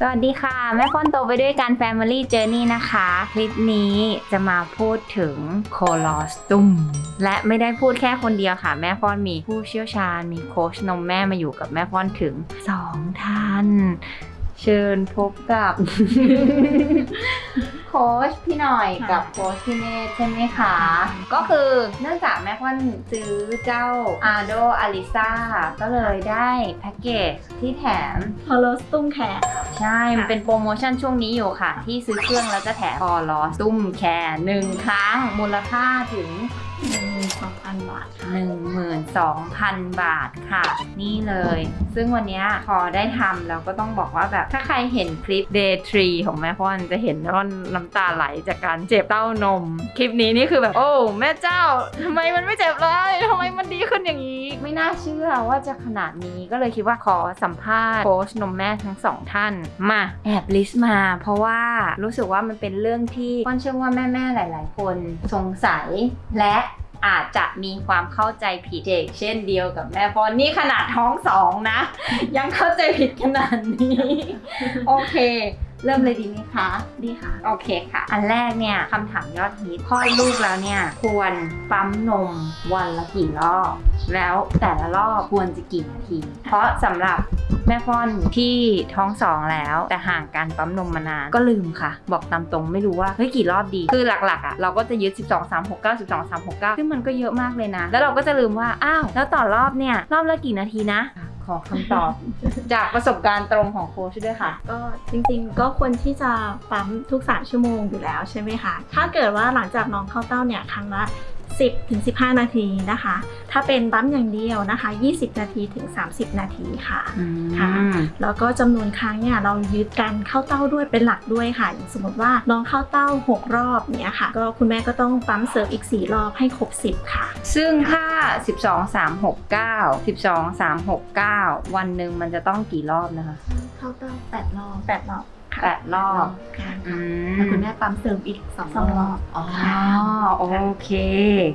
สวัสดีค่ะ แม่ฟ้อนโตไปด้วยกัน Family Journey นะคะ คลิปนี้จะมาพูดถึงโคลอสตุมและไม่ได้พูดแค่คนเดียวค่ะ แม่ฟ้อนมีผู้เชี่ยวชาญ มีโค้ชนมแม่มาอยู่กับแม่ฟ้อนถึง 2 ท่าน เชิญพบกับ โค้ชพี่หน่อยกับโค้ชพี่เนธใช่ไหมคะ ก็คือเนื่องจากแม่พ่อนซื้อเจ้าอาโดอาริซาก็เลยได้แพ็กเกจที่แถม colostrum care ใช่ มันเป็นโปรโมชั่นช่วงนี้อยู่ค่ะ ที่ซื้อเครื่องแล้วจะแถม colostrum care หนึ่งครั้งมูลค่าถึง หนึ่งหมื่นสองพันบาทค่ะ12,000 บาทค่ะ นี่เลย ซึ่งวันนี้พอได้ทำเราก็ต้องบอกว่าแบบถ้าใครเห็นคลิป Day 3ของแม่ฟ้อนจะเห็นว่าน้ำตาไหลจากการเจ็บเต้านม คลิปนี้นี่คือแบบ โอ้แม่เจ้าทำไมมันไม่เจ็บเลยทำไมมันดีขึ้นอย่างนี้ ไม่น่าเชื่อว่าจะขนาดนี้ก็เลยคิดว่าขอสัมภาษณ์โค้ชนมแม่ทั้งสองท่านมาแอบลิสต์มา เพราะว่ารู้สึกว่ามันเป็นเรื่องที่พ่อนเชื่อว่าแม่ๆหลาย ๆ คนสงสัยและ อาจจะมีความเข้าใจผิดเด็กเช่นเดียวกับแม่พอนนี่ขนาดท้องสองนะ ยังเข้าใจผิดขนาดนี้ โอเค เริ่มเลยดีไหมคะ ดีค่ะ โอเคค่ะ อันแรกเนี่ยคำถามยอดฮิตคลอดลูกแล้วเนี่ย ควรปั๊มนมวันละกี่รอบ แล้วแต่ละรอบควรจะกี่นาที เพราะสำหรับแม่ฟ้อนที่ท้องสองแล้ว แต่ห่างการปั๊มนมมานานก็ลืมค่ะ บอกตามตรงไม่รู้ว่าเฮ้ยกี่รอบดี คือหลักๆอะเราก็จะยึด 12 3 6 9 12 3 6 9ซึ่งมันก็เยอะมากเลยนะ แล้วเราก็จะลืมว่าอ้าวแล้วต่อรอบเนี่ยรอบละกี่นาทีนะ ขอคำตอบ จากประสบการณ์ตรงของโค้ชด้วยค่ะ ก็จริงๆ ก็ควรที่จะปั๊มทุก 3 ชั่วโมงอยู่แล้วใช่ไหมคะ ถ้าเกิดว่าหลังจากน้องเข้าเต้าเนี่ยครั้งละ 10ถึง15 นาทีนะคะ ถ้าเป็นปั๊มอย่างเดียวนะคะ 20 นาทีถึง 30 นาทีค่ะค่ะ แล้วก็จำนวนครั้งเนี่ยเรายึดการเข้าเต้าด้วยเป็นหลักด้วยค่ะ อย่างสมมติว่าน้องเข้าเต้า 6 รอบเนี่ยค่ะ ก็คุณแม่ก็ต้องปั๊มเสริมอีก 4 รอบให้ครบ 10 ค่ะ ซึ่งถ้า 12 3 6 9 12 3 6 9 วันหนึ่งมันจะต้องกี่รอบนะคะ เข้าเต้า 8 รอบ 8 รอบ ค่ะ8รอบค่ะอืมแล้วคุณแม่ปั๊มเสริมอีก2รอบอ๋อโอเค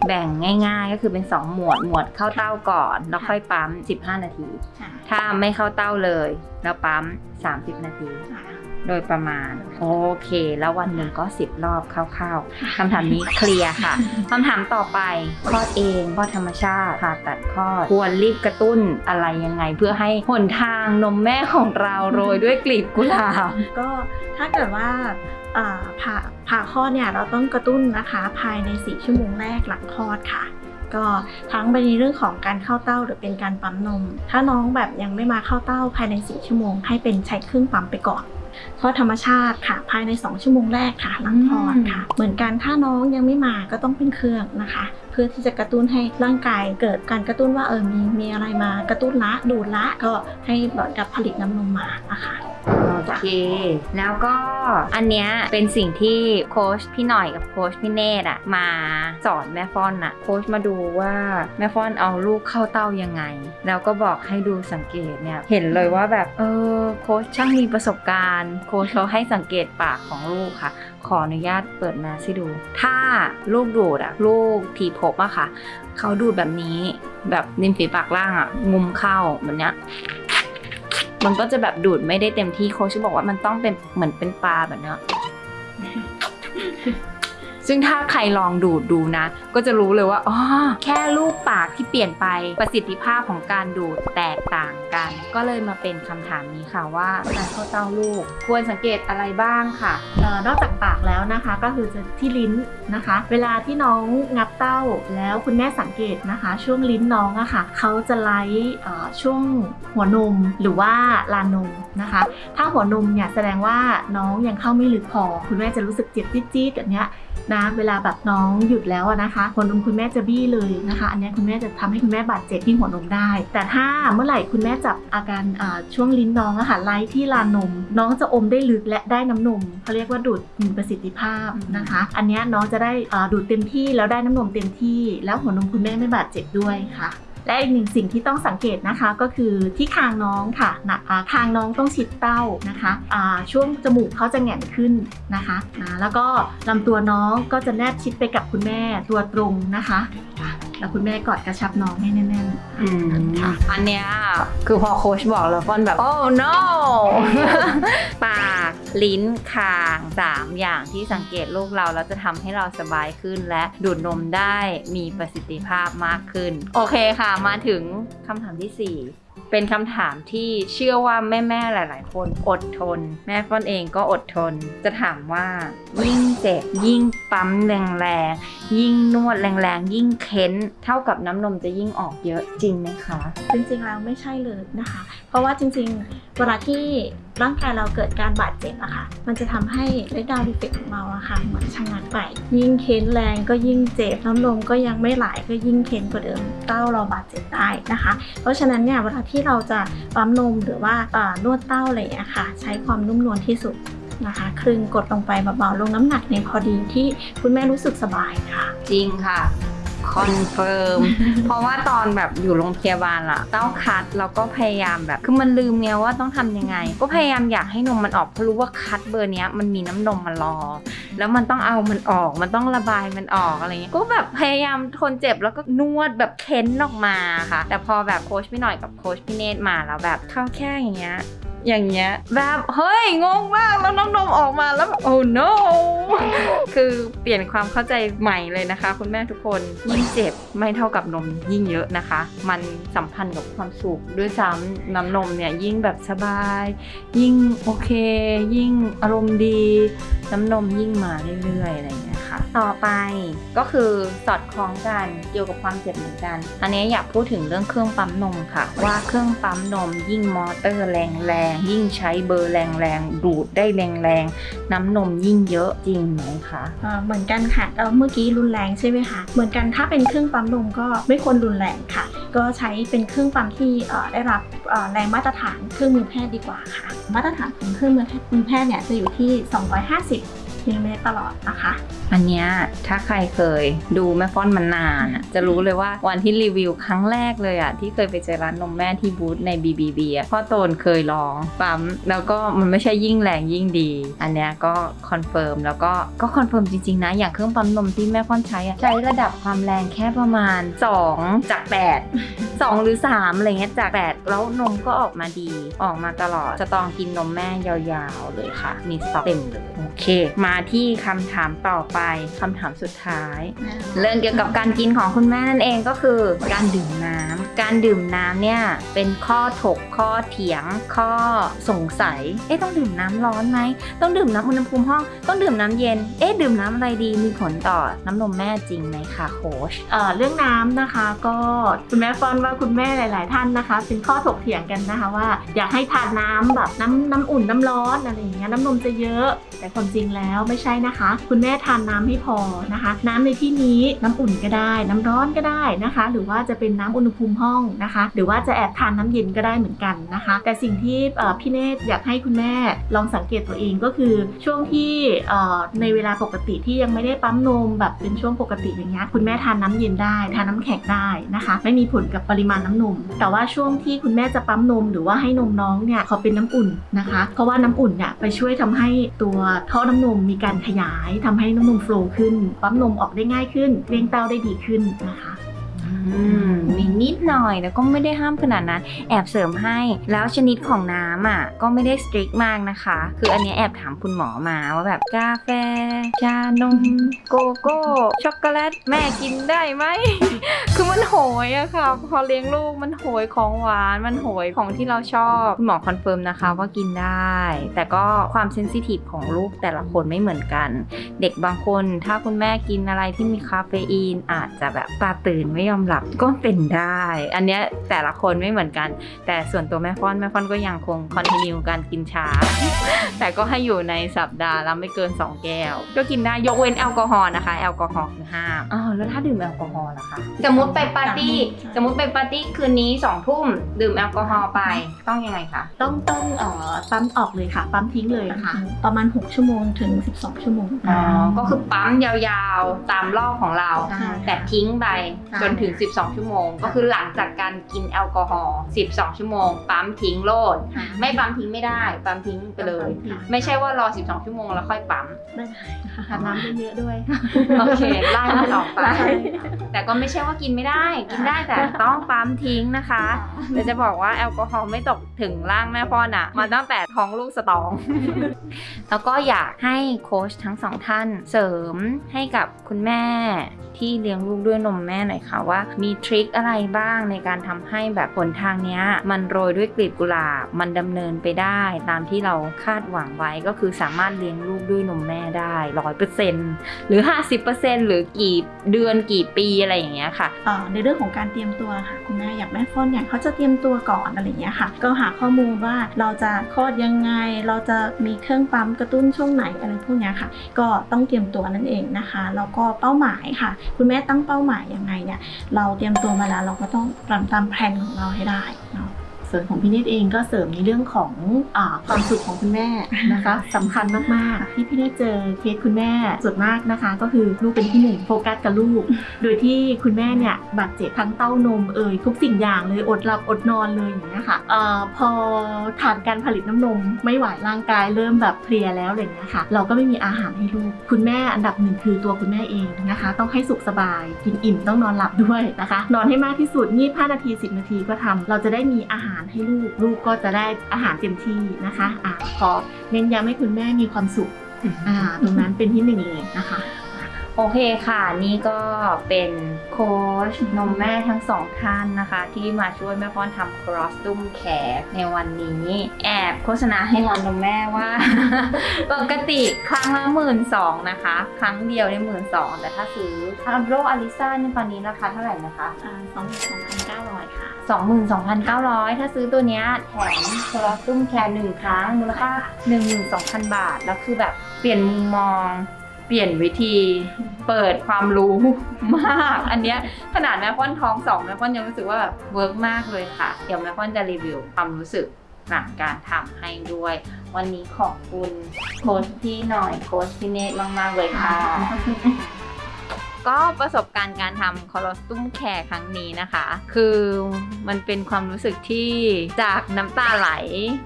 แบ่งง่ายๆก็คือเป็น 2 หมวดหมวดเข้าเต้าก่อน แล้วค่อยปั๊ม 15 นาทีค่ะถ้าไม่เข้าเต้าเลย แล้วปั๊ม 30 นาที โดยประมาณ โอเค แล้ววันหนึ่งก็ 10 รอบคร่าวๆคำถามนี้เคลียร์ค่ะคำถามต่อไปคลอดเองคลอดธรรมชาติผ่าตัดคลอดควรรีบกระตุ้นอะไรยังไง เพื่อให้หนทางนมแม่ของเราโรยด้วยกลีบกุหลาบก็ถ้าเกิดว่าอ่าผ่าผ่าคลอดเนี่ยเราต้องกระตุ้นนะคะภายใน 4 ชั่วโมงแรกหลังคลอดค่ะก็ทั้งไปในเรื่องของการเข้าเต้าหรือเป็นการปั๊มนม ถ้าน้องแบบยังไม่มาเข้าเต้าภายใน 4 ชั่วโมง ให้เป็นใช้เครื่องปั๊มไปก่อน คลอดธรรมชาติค่ะ ภายใน 2 ชั่วโมงแรกค่ะหลังคลอดค่ะ เหมือนกันถ้าน้องยังไม่มาก็ต้องเป็นเครื่องนะคะ เพื่อที่จะกระตุ้นให้ร่างกายเกิดการกระตุ้นว่าเออมีมีอะไรมากระตุ้นละดูดละก็ให้เหมือนกับผลิตน้ำนมมานะคะ โอเค แล้วก็อันเนี้ยเป็นสิ่งที่โค้ชพี่หน่อยกับโค้ชพี่เนตอะมาสอนแม่ฟ้อนอะโค้ชมาดูว่าแม่ฟ้อนเอาลูกเข้าเต้ายังไง แล้วก็บอกให้ดูสังเกตเนี่ยเห็นเลยว่าแบบเออโค้ชช่างมีประสบการณ์ โค้ชเขาให้สังเกตปากของลูกค่ะ ขออนุญาตเปิดมาให้ดู ถ้าลูกดูดอะลูกทีพบอะค่ะ เขาดูดแบบนี้แบบริมฝีปากล่างอะงุมเข้าแบบเนี้ย มันก็จะแบบดูดไม่ได้เต็มที่โค้ชบอกว่ามันต้องเป็นเหมือนเป็นปลาแบบเนี้ย ซึ่งถ้าใครลองดูดดูนะ ก็จะรู้เลยว่าอ๋อแค่รูปปากที่เปลี่ยนไปประสิทธิภาพของการดูดแตกต่างกัน ก็เลยมาเป็นคำถามนี้ค่ะว่าการเข้าเต้าลูก ควรสังเกตอะไรบ้างค่ะออนอกจากปากแล้วนะคะก็คือจะที่ลิ้นนะคะ เวลาที่น้องงับเต้าแล้วคุณแม่สังเกตนะคะ ช่วงลิ้นน้องอะค่ะเขาจะไล่ช่วงหัวนมหรือว่าลานนมนะคะ ถ้าหัวนมเนี่ยแสดงว่าน้องยังเข้าไม่ลึกพอ คุณแม่จะรู้สึกเจ็บจี๊ดๆแบบเนี้ยนะเวลาแบบน้องหยุดแล้วนะคะหัวนมคุณแม่จะบี้เลยนะคะ อันนี้คุณแม่จะทำให้คุณแม่บาดเจ็บที่หัวนมได้ แต่ถ้าเมื่อไหร่คุณแม่จับอาการช่วงลิ้นน้องอะค่ะไล่ที่ลานนม น้องจะอมได้ลึกและได้น้ำนมเขาเรียกว่าดูดมีประสิทธิภาพนะคะ อันนี้น้องจะได้ดูดเต็มที่แล้วได้น้ำนมเต็มที่ แล้วหัวนมคุณแม่ไม่บาดเจ็บด้วยค่ะ และอีกหนึ่งสิ่งที่ต้องสังเกตนะคะก็คือที่คางน้องค่ะนะคางน้องต้องชิดเต้านะคะช่วงจมูกเขาจะแหง่นขึ้นนะคะอ่าแล้วก็ลำตัวน้องก็จะแนบชิดไปกับคุณแม่ตัวตรงนะคะ แล้วคุณแม่กอดกระชับน้องให้แน่นๆอืมค่ะอันเนี้ยคือพอโค้ชบอกแล้วฟอนแบบ โอ้ no ปากลิ้นคาง3อย่างที่สังเกตลูกเราแล้วจะทำให้เราสบายขึ้นและดูดนมได้มีประสิทธิภาพมากขึ้น โอเคค่ะ มาถึงคำถามทีสี่4เป็นคำถามที่เชื่อว่าแม่ๆหลายๆ คนอดทน แม่ฟ้อนเองก็อดทน จะถามว่า ยิ่งเจ็บยิ่งปั๊มแรงๆยิ่งนวดแรงๆยิ่งเค้น เท่ากับน้ำนมจะยิ่งออกเยอะจริงไหมคะ จริงๆแล้วไม่ใช่เลยนะคะ เพราะว่าจริงๆ เวลาที่ร่างกายเราเกิดการบาดเจ็บอะค่ะ มันจะทำให้ let down reflex ของเราอะค่ะเหมือนชะงักไป ยิ่งเค้นแรงก็ยิ่งเจ็บน้ำนมก็ยังไม่ไหลก็ยิ่งเค้นกว่าเดิมเต้าเราบาดเจ็บได้นะคะ เพราะฉะนั้นเนี่ยเวลาที่เราจะปั๊มนมหรือว่านวดเต้าอะไรอย่างนี้ค่ะ ใช้ความนุ่มนวลที่สุดนะคะคลึงกดลงไปเบาๆลงน้ำหนักในพอดีที่คุณแม่รู้สึกสบายค่ะ จริงค่ะ คอนเฟิร์ม เพราะว่าตอนแบบอยู่โรงพยาบาลอะเต้าคัดเราก็พยายามแบบ คือมันลืมไงว่าต้องทำยังไง ก็พยายามอยากให้นมมันออกเพราะรู้ว่าคัดเบอร์เนี้ยมันมีน้ำนมมารอ แล้วมันต้องเอามันออก มันต้องระบายมันออกอะไรเงี้ย ก็แบบพยายามทนเจ็บแล้วก็นวดแบบเค้นออกมาค่ะ แต่พอแบบโค้ชพี่หน่อยกับโค้ชพี่เนตรมาแล้วแบบเข้าแค่อย่างเงี้ย อย่างเงี้ยแบบเฮ้ยงงมากแล้วน้องนมออกมาแล้วโอ้ no คือเปลี่ยนความเข้าใจใหม่เลยนะคะ คุณแม่ทุกคนยิ่งเจ็บไม่เท่ากับนมยิ่งเยอะนะคะ มันสัมพันธ์กับความสุขด้วยซ้ำน้ำนมเนี่ยยิ่งแบบสบาย ยิ่งโอเค ยิ่งอารมณ์ดี น้ำนมยิ่งมาเรื่อยๆอะไรอย่างเงี้ยค่ะ ต่อไปก็คือสอดคล้องกันเกี่ยวกับความเจ็บเหมือนกัน อันนี้อยากพูดถึงเรื่องเครื่องปั๊มนมค่ะ ว่าเครื่องปั๊มนมยิ่งมอเตอร์แรงๆ ยิ่งใช้เบอร์แรงๆ ดูดได้แรงๆ น้ำนมยิ่งเยอะจริงไหมคะเหมือนกันค่ะเมื่อกี้รุนแรงใช่ไหมคะ เหมือนกันถ้าเป็นเครื่องปั๊มนมก็ไม่ควรรุนแรงค่ะ ก็ใช้เป็นเครื่องปั๊มที่ได้รับแรงมาตรฐานเครื่องมือแพทย์ดีกว่าค่ะ มาตรฐานของเครื่องมือแพทย์เนี่ยจะอยู่ที่ 250 มิลลิเมตรตลอดนะคะ อันเนี้ยถ้าใครเคยดูแม่ฟ้อนมันนานอะจะรู้เลยว่าวันที่รีวิวครั้งแรกเลยอะที่เคยไปเจอร้านนมแม่ที่บูธใน BBB อะพ่อโตนเคยลองปั๊มแล้วก็มันไม่ใช่ยิ่งแรงยิ่งดี อันเนี้ยก็คอนเฟิร์มแล้วก็ก็คอนเฟิร์มจริงๆนะอย่างเครื่องปั๊มนมที่แม่ฟ้อนใช้อะใช้ระดับความแรงแค่ประมาณ 2 จาก 8 2 หรือ3อะไรเงี้ยจาก 8 แล้วนมก็ออกมาดีออกมาตลอดจะต้องกินนมแม่ยาวๆเลยค่ะ มีสต็อกเต็มเลยโอเคมาที่คำถามต่อไปคำถามสุดท้าย เรื่องเกี่ยวกับการกินของคุณแม่นั่นเองก็คือ การดื่มน้ำการดื่มน้ำเนี่ยเป็นข้อถกข้อเถียง ข้อสงสัย เอ๊ะต้องดื่มน้ำร้อนไหมต้องดื่มน้ำอุณหภูมิห้องต้องดื่มน้ำเย็น เอ๊ะดื่มน้ำอะไรดีมีผลต่อน้ำนมแม่จริงไหมคะโค้ชเอ่อเรื่องน้ำนะคะก็คุณแม่ฟอนว่าคุณแม่หลาย ๆ ท่านนะคะ เป็นข้อถกเถียงกันนะคะว่า อยากให้ทานน้ำแบบน้ำน้ำอุ่นน้ำร้อนอะไรอย่างเงี้ยน้ำนมจะเยอะ แต่ความจริงแล้วไม่ใช่นะคะ คุณแม่ทานน้ำให้พอนะคะ น้ำในที่นี้น้ำอุ่นก็ได้ น้ำร้อนก็ได้นะคะ หรือว่าจะเป็นน้ำอุณหภูมิห้องนะคะ หรือว่าจะแอบทานน้ำเย็นก็ได้เหมือนกันนะคะ แต่สิ่งที่พี่เนตรอยากให้คุณแม่ลองสังเกตตัวเองก็คือช่วงที่ในเวลาปกติที่ยังไม่ได้ปั๊มนมแบบเป็นช่วงปกติอย่างเงี้ยคุณแม่ทานน้ำเย็นได้ทานน้ำแข็งได้นะคะ ไม่มีผลกับปริมาณน้ำนม แต่ว่าช่วงที่คุณแม่จะปั๊มนม หรือว่าให้นมน้องเนี่ยขอเป็นน้ำอุ่นนะคะ เพราะว่าน้ำอุ่นเนี่ยไปช่วยทำให้ตัวท่อน้ำนมมีการขยายทำให้น้ำนมโฟล์ขึ้นปั๊มนมออกได้ง่ายขึ้นเลี้ยงเต้าได้ดีขึ้นนะคะ มีนิดหน่อยแล้วก็ไม่ได้ห้ามขนาดนั้น แอบเสริมให้ แล้วชนิดของน้ำอะก็ไม่ได้สตริกมากนะคะ คืออันนี้แอบถามคุณหมอมาว่าแบบกาแฟ ชานม โกโก้ ช็อกโกแลต แม่กินได้ไหม คือมันโหยอะค่ะ พอเลี้ยงลูกมันโหยของหวาน มันโหยของที่เราชอบคุณหมอคอนเฟิร์มนะคะว่ากินได้ แต่ก็ความ sensitive ของลูกแต่ละคนไม่เหมือนกัน เด็กบางคน ถ้าคุณแม่กินอะไรที่มีคาเฟอีนอาจจะแบบตาตื่นไม่ยอมหลับก็เป็นได้ อันเนี้ยแต่ละคนไม่เหมือนกัน แต่ส่วนตัวแม่ฟ้อนแม่ฟ้อนก็ยังคง continue การกินชา แต่ก็ให้อยู่ในสัปดาห์ละไม่เกิน 2 แก้ว ก็กินได้ยกเว้นแอลกอฮอล์นะคะ แอลกอฮอล์คือห้ามอ๋อแล้วถ้าดื่มแอลกอฮอล์ล่ะคะ สมมติไปปาร์ตี้สมมติไปปาร์ตี้คืนนี้2องทุ่มดื่มแอลกอฮอล์ไปต้องยังไงคะต้องต้องเอ่อปั๊มออกเลยค่ะ ปั๊มทิ้งเลยค่ะ ประมาณ 6 ชั่วโมงถึง 12 ชั่วโมงอ๋อก็คือปั๊มยาวๆตามรอบของเราใช่แต่ทิ้งไปใช่จนถึง12 ชั่วโมง ก็คือหลังจากการกินแอลกอฮอล์12 ชั่วโมง ปั๊มทิ้งโลด ไม่ปั๊มทิ้งไม่ได้ ปั๊มทิ้งไปเลย ไม่ใช่ว่ารอ 12 ชั่วโมงแล้วค่อยปั๊มไม่ได้ค่ะทานน้ำเยอะๆด้วย โอเคไล่มันออกไปใช่แต่ก็ไม่ใช่ว่ากินไม่ได้ กินได้แต่ต้องปั๊มทิ้งนะคะแต่จะบอกว่าแอลกอฮอล์ไม่ตกถึงร่างแม่พ่อน่ะมาตั้งแต่ท้องลูกสตอง แล้วก็อยากให้โค้ชทั้งสองท่านเสริมให้กับคุณแม่ที่เลี้ยงลูกด้วยนมแม่หน่อยค่ะว่ามีทริคอะไรบ้างในการทำให้แบบผลทางเนี้ยมันโรยด้วยกลีบกุหลาบ มันดำเนินไปได้ตามที่เราคาดหวังไว้ก็คือสามารถเลี้ยงลูกด้วยนมแม่ได้ร้อยเปอร์เซ็นต์หรือ 50%หรือกี่เดือนกี่ปีอะไรอย่างเงี้ยค่ะในเรื่องของการเตรียมตัวค่ะคุณแม่อยากแม่ฟ้อนอย่างเขาจะเตรียมตัวก่อนอะไรอย่างเงี้ยค่ะ ก็หาข้อมูลว่าเราจะคลอดยังไง เราจะมีเครื่องปั๊มกระตุ้นช่วงไหนอะไรพวกเนี้ยค่ะ ก็ต้องเตรียมตัวนั่นเองนะคะแล้วก็เป้าหมายค่ะ คุณแม่ตั้งเป้าหมายยังไงเนี่ยเราเตรียมตัวมาแล้วเราก็ต้องตามตามแผนของเราให้ได้เนาะ ส่วนของพี่เนตเองก็เสริมในเรื่องของอาความสุขของคุณแม่นะคะสำคัญมากๆ ที่พี่เนตเจอเคสคุณแม่ส่วนมากนะคะ ก็คือลูกเป็นที่หนึ่งโฟกัสกับลูก โดยที่คุณแม่เนี่ยบาดเจ็บทั้งเต้านมเอ่ยทุกสิ่งอย่างเลยอดหลับอดนอนเลยอย่างเงี้ยค่ะเอ่อพอขาดการผลิตน้ำนมไม่ไหวร่างกายเริ่มแบบเพลียแล้วอะไรอย่างเงี้ยค่ะเราก็ไม่มีอาหารให้ลูก คุณแม่อันดับหนึ่งคือตัวคุณแม่เองนะคะ ต้องให้สุขสบายกินอิ่มต้องนอนหลับด้วยนะคะ นอนให้มากที่สุดงีบ5นาที 10 นาทีก็ทำเราจะได้มีอาหารให้ลูก ลูกก็จะได้อาหารเต็มที่นะคะอะขอเน้นย้ำให้คุณแม่มีความสุขอ่าตรงนั้นเป็นที่หนึ่งเลยนะคะ โอเคค่ะ นี่ก็เป็นโค้ชนมแม่ทั้งสองท่านนะคะ ที่มาช่วยแม่ป้อนทำครอสตุ้มแขกในวันนี้ แอบโฆษณาให้ร้านนมแม่ว่า ปกติครั้งละหมื่นสองนะคะ ครั้งเดียวได้หมื่นสองแต่ถ้าซื้อทาโรอลิซ่าเนี่ยตอนนี้ราคาเท่าไหร่นะคะ อ่า22,900ค่ะ 22,900 ถ้าซื้อตัวเนี้ยแถม colostrum care หนึ่งครั้งมูลค่า12,000 บาท แล้วคือแบบเปลี่ยนมุมมอง เปลี่ยนวิธี เปิดความรู้มาก อันเนี้ยขนาดแม่ฟ้อนท้องสองแม่ฟ้อนยังรู้สึกว่าแบบ work มากเลยค่ะ เดี๋ยวแม่ฟ้อนจะรีวิวความรู้สึกหลังการทำให้ด้วย วันนี้ขอบคุณโค้ชพี่หน่อยโค้ชพี่เนตมาก ๆ เลยค่ะ ก็ประสบการณ์การทำคอลอสตุ้มแคร์ครั้งนี้นะคะ คือมันเป็นความรู้สึกที่จากน้ำตาไหล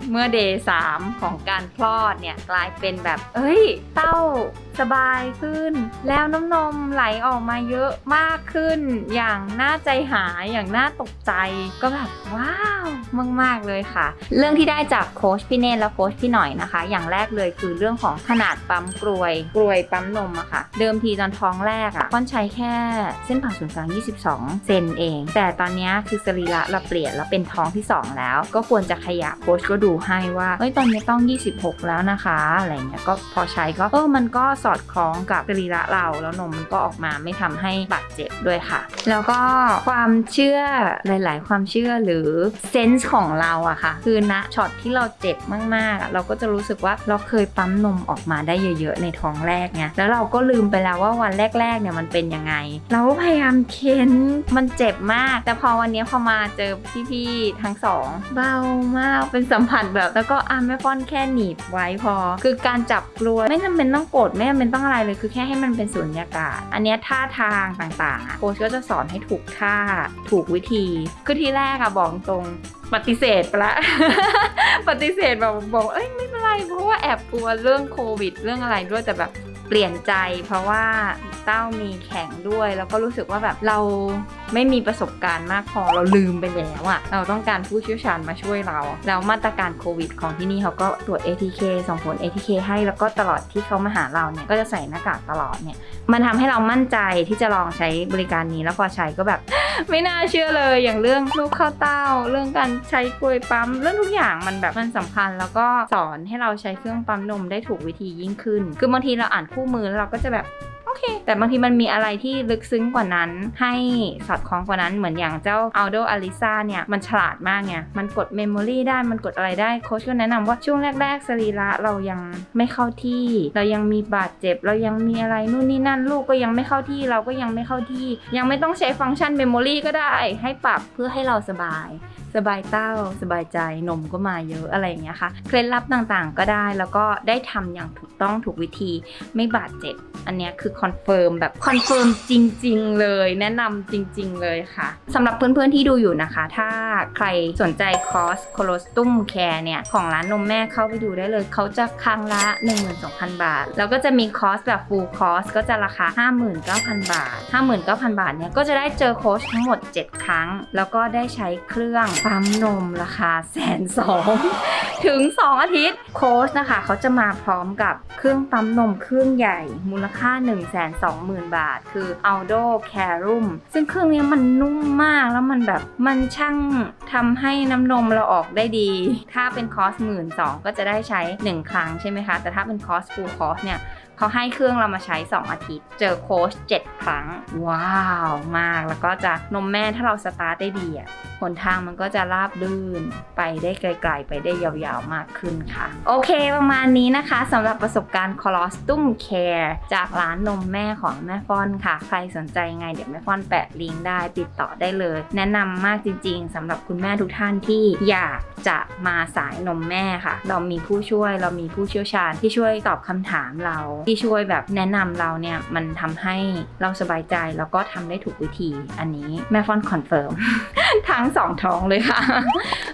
เมื่อเดย์สามของการคลอดเนี่ยกลายเป็นแบบ เอ้ย เต้าสบายขึ้น แล้วน้ำนมไหลออกมาเยอะมากขึ้น อย่างน่าใจหายอย่างน่าตกใจ ก็แบบว้าวมากๆเลยค่ะ เรื่องที่ได้จากโค้ชพี่เนตและโค้ชพี่หน่อยนะคะ อย่างแรกเลยคือเรื่องของขนาดปั๊มกรวยกรวยปั๊มนมอะค่ะ เดิมทีตอนท้องแรกอะค่อนใช้แค่เส้นผ่าศูนย์กลาง 22 เซนเอง แต่ตอนนี้คือสรีระเราเปลี่ยนแล้วเป็นท้องที่ 2 แล้ว ก็ควรจะขยับโค้ชก็ดูให้ว่าเอ้ยตอนนี้ต้อง 26 แล้วนะคะอะไรเงี้ยก็พอใช้ก็เออมันก็สอดคล้องกับสรีระเราแล้วนมมันก็ออกมาไม่ทำให้บาดเจ็บด้วยค่ะ แล้วก็ความเชื่อหลาย ๆ ความเชื่อหรือเซนส์ของเราอะค่ะ คือณช็อตที่เราเจ็บมาก ๆ เราก็จะรู้สึกว่าเราเคยปั๊มนมออกมาได้เยอะ ๆ ในท้องแรกไงแล้วเราก็ลืมไปแล้วว่าวันแรก ๆ เนี่ยมันเป็นยังไง เราก็พยายามเค้นมันเจ็บมาก แต่พอวันนี้พอมาเจอพี่ๆทั้งสองเบามากเป็นสัมผัสแบบ แล้วก็อะแม่ป้อนแค่หนีบไว้พอ คือการจับกลัวไม่จำเป็นต้องกดไม่จำเป็นต้องอะไรเลยคือแค่ให้มันเป็นสุญญากาศ อันนี้ท่าทางต่างๆโค้ชก็จะสอนให้ถูกท่าถูกวิธีคือที่แรกอะบอกตรงปฏิเสธไปละปฏิเสธแบบบอกเอ้ยไม่เป็นไรเพราะว่าแอบกลัวเรื่องโควิด เรื่องอะไรด้วยแต่แบบ เปลี่ยนใจ เพราะว่าเต้ามีแข็งด้วย แล้วก็รู้สึกว่าแบบเราไม่มีประสบการณ์มากพอเราลืมไปแล้วอะเราต้องการผู้เชี่ยวชาญมาช่วยเรา แล้วมาตรการโควิด ของที่นี่เขาก็ตรวจ ATK ส่งผล ATK ให้แล้วก็ตลอดที่เขามาหาเราเนี่ยก็จะใส่หน้ากากตลอดเนี่ยมันทำให้เรามั่นใจที่จะลองใช้บริการนี้แล้วพอใช้ก็แบบ ไม่น่าเชื่อเลยอย่างเรื่องลูกข้าวเต้า เรื่องการใช้กลวยปั๊ม เรื่องทุกอย่างมันแบบมันสำคัญ แล้วก็สอนให้เราใช้เครื่องปั๊มนมได้ถูกวิธียิ่งขึ้น คือบางทีเราอ่านคู่มือแล้วเราก็จะแบบ เค แต่บางทีมันมีอะไรที่ลึกซึ้งกว่านั้น ให้สอดคล้องกว่านั้นเหมือนอย่างเจ้า Ardo Alyssa เนี่ย มันฉลาดมากไงมันกด memory ได้มันกดอะไรได้โค้ชก็แนะนำว่าช่วงแรก ๆ สรีระเรายังไม่เข้าที่ เรายังมีบาดเจ็บ เรายังมีอะไรนู่นนี่นั่นลูกก็ยังไม่เข้าที่เราก็ยังไม่เข้าที่ ยังไม่ต้องใช้ฟังก์ชัน memory ก็ได้ให้ปรับเพื่อให้เราสบายสบายเต้าสบายใจนมก็มาเยอะอะไรอย่างเงี้ยค่ะเคล็ดลับต่างๆก็ได้แล้วก็ได้ทำอย่างถูกต้องถูกวิธีไม่บาดเจ็บ อันเนี้ยคือคอนคอนเฟิร์มแบบคอนเฟิร์มจริง ๆ เลย แนะนำจริง ๆ เลยค่ะสำหรับเพื่อนๆที่ดูอยู่นะคะ ถ้าใครสนใจคอร์ส colostrum care เนี่ย ของร้านนมแม่เข้าไปดูได้เลย เขาจะครั้งละ 12,000 บาท แล้วก็จะมีคอร์สแบบ full course ก็จะราคา 59,000 บาท 59,000 บาทเนี่ยก็จะได้เจอโค้ชทั้งหมด 7 ครั้ง แล้วก็ได้ใช้เครื่องปั๊มนมราคาแสนสองถึง 2 อาทิตย์โค้ชนะคะ เขาจะมาพร้อมกับเครื่องปั๊มนมเครื่องใหญ่มูลค่า120,000 บาท คือ Ardo Carum ซึ่งเครื่องนี้มันนุ่มมากแล้วมันแบบมันช่างทำให้น้ำนมเราออกได้ดี ถ้าเป็นคอร์สหมื่นสองก็จะได้ใช้ 1 ครั้งใช่ไหมคะ แต่ถ้าเป็นคอร์ส full course เนี่ยเขาให้เครื่องเรามาใช้ 2 อาทิตย์ เจอโค้ช7ครั้ง ว้าว มากแล้วก็จะนมแม่ถ้าเราสตาร์ทได้ดีอะหนทางมันก็จะราบลื่นไปได้ไกล ๆ ไปได้ยาวๆมากขึ้นค่ะ โอเคประมาณนี้นะคะสำหรับประสบการณ์ Colostum Care จากร้านนมแม่ของแม่ฟ้อนค่ะ ใครสนใจไงเดี๋ยวแม่ฟ้อนแปะลิงก์ได้ติดต่อได้เลย แนะนำมากจริง ๆสำหรับคุณแม่ทุกท่านที่อยากจะมาสายนมแม่ค่ะ เรามีผู้ช่วยเรามีผู้เชี่ยวชาญที่ช่วยตอบคำถามเรา ที่ช่วยแบบแนะนำเราเนี่ยมันทำให้เราสบายใจแล้วก็ทำได้ถูกวิธีอันนี้แม่ฟอนคอนเฟิร์มทั้งสองท้องเลยค่ะ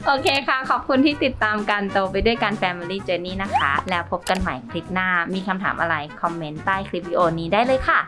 โอเคค่ะ ขอบคุณที่ติดตามกันโตไปด้วยกัน Family Journey นะคะ แล้วพบกันใหม่คลิปหน้า มีคำถามอะไร คอมเมนต์ใต้คลิปวิดีโอนี้ได้เลยค่ะ